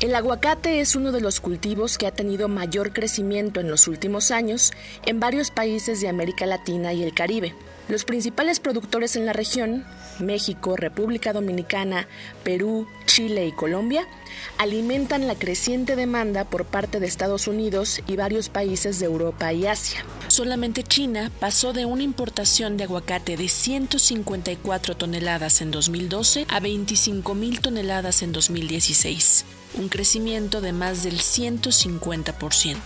El aguacate es uno de los cultivos que ha tenido mayor crecimiento en los últimos años en varios países de América Latina y el Caribe. Los principales productores en la región, México, República Dominicana, Perú, Chile y Colombia, alimentan la creciente demanda por parte de Estados Unidos y varios países de Europa y Asia. Solamente China pasó de una importación de aguacate de 154 toneladas en 2012 a 25 mil toneladas en 2016, un crecimiento de más del 150%.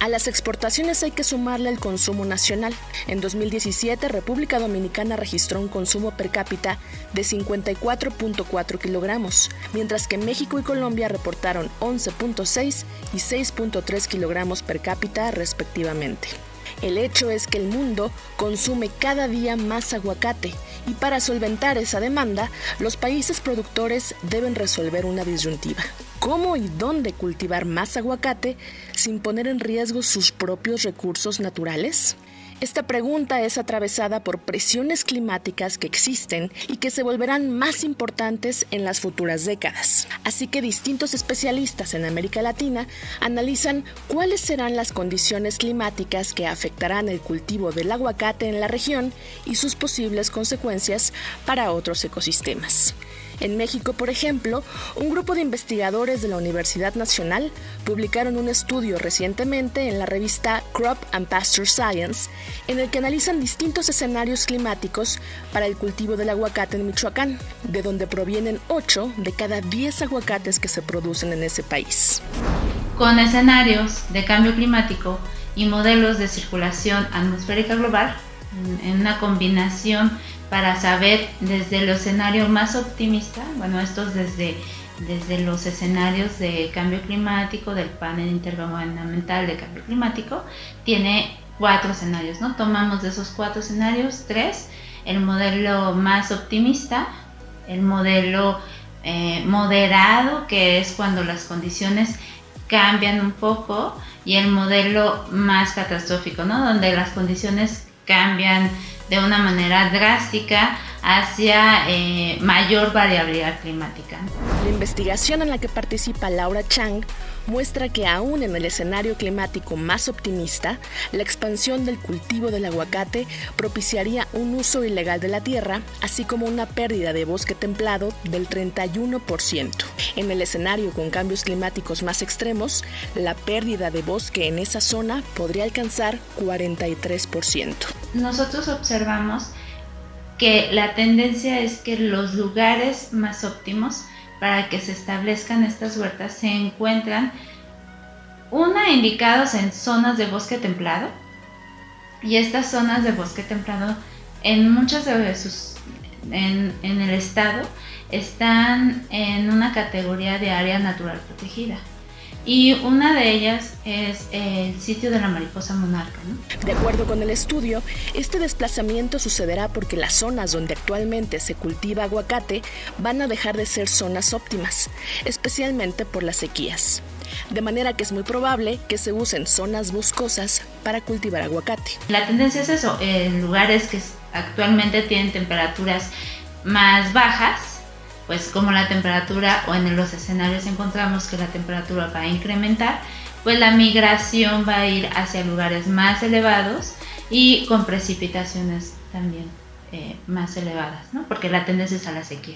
A las exportaciones hay que sumarle el consumo nacional. En 2017, República Dominicana registró un consumo per cápita de 54.4 kilogramos, mientras que México y Colombia reportaron 11.6 y 6.3 kilogramos per cápita respectivamente. El hecho es que el mundo consume cada día más aguacate y para solventar esa demanda, los países productores deben resolver una disyuntiva. ¿Cómo y dónde cultivar más aguacate sin poner en riesgo sus propios recursos naturales? Esta pregunta es atravesada por presiones climáticas que existen y que se volverán más importantes en las futuras décadas. Así que distintos especialistas en América Latina analizan cuáles serán las condiciones climáticas que afectarán el cultivo del aguacate en la región y sus posibles consecuencias para otros ecosistemas. En México, por ejemplo, un grupo de investigadores de la Universidad Nacional publicaron un estudio recientemente en la revista Crop and Pasture Science, en el que analizan distintos escenarios climáticos para el cultivo del aguacate en Michoacán, de donde provienen 8 de cada 10 aguacates que se producen en ese país. Con escenarios de cambio climático y modelos de circulación atmosférica global, en una combinación para saber desde el escenario más optimista, bueno, estos desde, desde los escenarios de cambio climático, del panel intergubernamental de cambio climático, tiene cuatro escenarios, ¿no? Tomamos de esos cuatro escenarios tres, el modelo más optimista, el modelo eh, moderado, que es cuando las condiciones cambian un poco, y el modelo más catastrófico, ¿no? Donde las condiciones cambian de una manera drástica hacia eh, mayor variabilidad climática. La investigación en la que participa Laura Chang muestra que aún en el escenario climático más optimista, la expansión del cultivo del aguacate propiciaría un uso ilegal de la tierra, así como una pérdida de bosque templado del 31%. En el escenario con cambios climáticos más extremos, la pérdida de bosque en esa zona podría alcanzar 43%. Nosotros observamos que la tendencia es que los lugares más óptimos para que se establezcan estas huertas se encuentran una indicados en zonas de bosque templado y estas zonas de bosque templado en muchos de sus en, en el estado están en una categoría de área natural protegida y una de ellas es el sitio de la mariposa monarca. De acuerdo con el estudio, este desplazamiento sucederá porque las zonas donde actualmente se cultiva aguacate van a dejar de ser zonas óptimas, especialmente por las sequías. De manera que es muy probable que se usen zonas boscosas para cultivar aguacate. La tendencia es eso, en lugares que actualmente tienen temperaturas más bajas, pues como la temperatura o en los escenarios encontramos que la temperatura va a incrementar, pues la migración va a ir hacia lugares más elevados y con precipitaciones también eh, más elevadas, ¿no? porque la tendencia es a la sequía.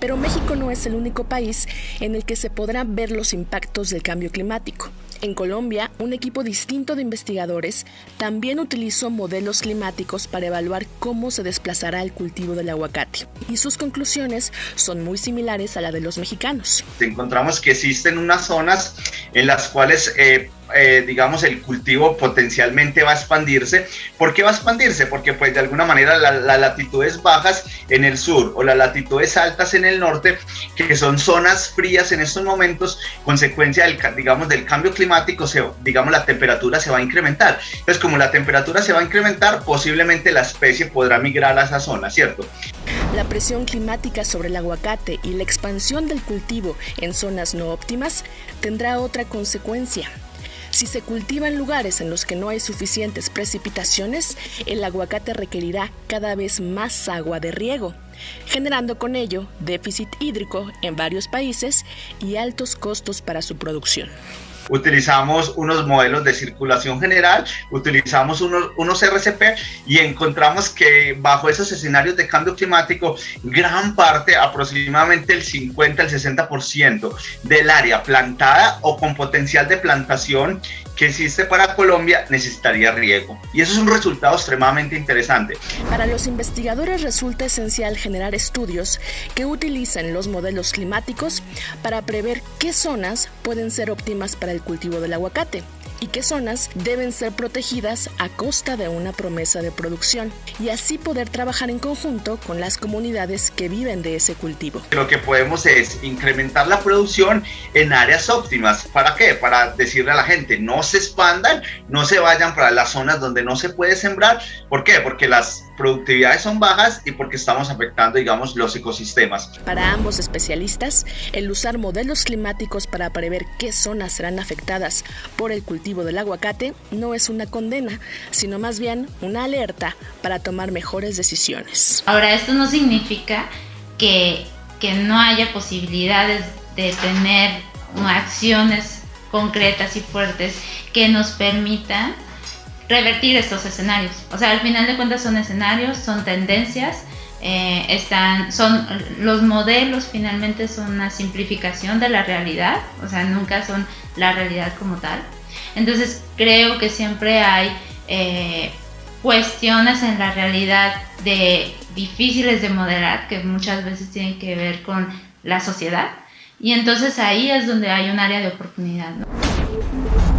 Pero México no es el único país en el que se podrán ver los impactos del cambio climático. En Colombia, un equipo distinto de investigadores también utilizó modelos climáticos para evaluar cómo se desplazará el cultivo del aguacate. Y sus conclusiones son muy similares a la de los mexicanos. Encontramos que existen unas zonas en las cuales eh, eh, digamos, el cultivo potencialmente va a expandirse. ¿Por qué va a expandirse? Porque pues de alguna manera las latitudes bajas en el sur o las latitudes altas en el norte, que son zonas frías en estos momentos, consecuencia del, digamos, del cambio climático, se, digamos, la temperatura se va a incrementar. Entonces, como la temperatura se va a incrementar, posiblemente la especie podrá migrar a esa zona, ¿cierto? La presión climática sobre el aguacate y la expansión del cultivo en zonas no óptimas tendrá otra consecuencia, si se cultiva en lugares en los que no hay suficientes precipitaciones, el aguacate requerirá cada vez más agua de riego. generando con ello déficit hídrico en varios países y altos costos para su producción utilizamos unos modelos de circulación general, utilizamos unos, unos RCP y encontramos que bajo esos escenarios de cambio climático, gran parte, aproximadamente el 50 al 60% del área plantada o con potencial de plantación que existe para Colombia necesitaría riego. Y eso es un resultado extremadamente interesante. Para los investigadores resulta esencial generar estudios que utilicen los modelos climáticos para prever qué zonas pueden ser óptimas para el cultivo del aguacate y qué zonas deben ser protegidas a costa de una promesa de producción y así poder trabajar en conjunto con las comunidades que viven de ese cultivo. Lo que podemos es incrementar la producción en áreas óptimas. ¿Para qué? Para decirle a la gente, no se expandan, no se vayan para las zonas donde no se puede sembrar. ¿Por qué? Porque las productividades son bajas y porque estamos afectando, digamos, los ecosistemas. Para ambos especialistas, el usar modelos climáticos para prever qué zonas serán afectadas por el cultivo del aguacate no es una condena, sino más bien una alerta para tomar mejores decisiones. Ahora, esto no significa que, que no haya posibilidades de tener acciones concretas y fuertes que nos permitan revertir estos escenarios. O sea, al final de cuentas son escenarios, son tendencias, eh, están, son los modelos finalmente son una simplificación de la realidad, o sea, nunca son la realidad como tal. Entonces creo que siempre hay eh, cuestiones en la realidad de difíciles de modelar que muchas veces tienen que ver con la sociedad y entonces ahí es donde hay un área de oportunidad. ¿no?